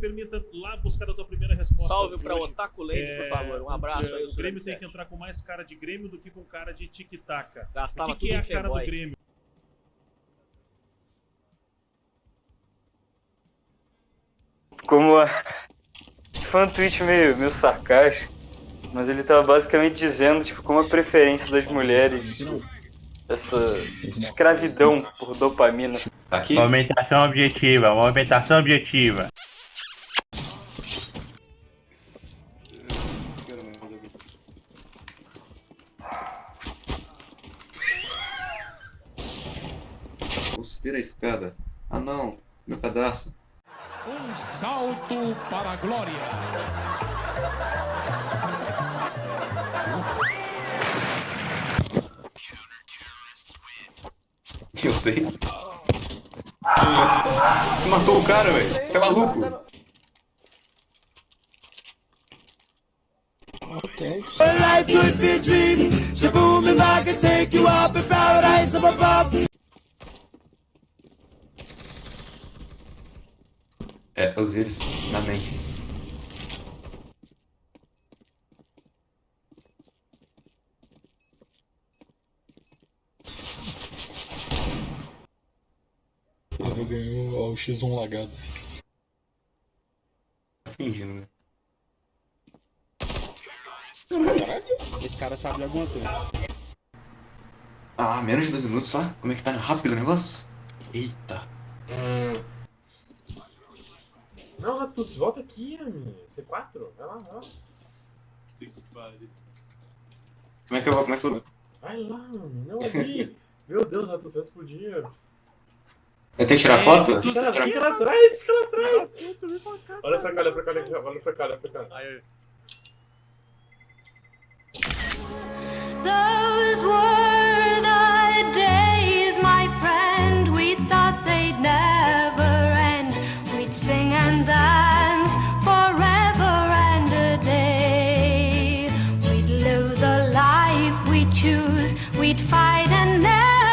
permita lá buscar a tua primeira resposta. Salve pra hoje. Otaku Lane, É, por favor. Um abraço aí. O Grêmio tem que entrar com mais cara de Grêmio do que com cara de tic-tac. O Gastava que, que é a cara do. Grêmio? Como a... Foi um tweet meio, meio sarcástico, mas ele tava basicamente dizendo, tipo, como a preferência das mulheres, essa escravidão por dopamina. Aqui? Movimentação objetiva, movimentação objetiva. Vou subir a escada. Ah não, meu cadastro. Um salto para a glória. Eu sei. Você matou o cara, velho. Você é maluco. Life could be a dream. Shaboom, if I could take you up in paradise up above. É, os vírus na mente. Eu ganhei o X1 lagado. Tá fingindo, né? Esse cara sabe de alguma coisa. Ah, menos de dois minutos só? Como é que tá rápido o negócio? Eita. Não, Ratus, volta aqui, amigo. C4? Vai lá, vai lá. Como é que eu vou? Como é que eu vou? Vai lá, amigo. Não ali. Meu Deus, Ratus, vai explodir. Eu tenho que tirar foto? Fica lá, fica lá atrás, fica lá atrás. Olha pra cá, olha pra cá, olha pra cá, olha pra cá, olha pra we'd fight and never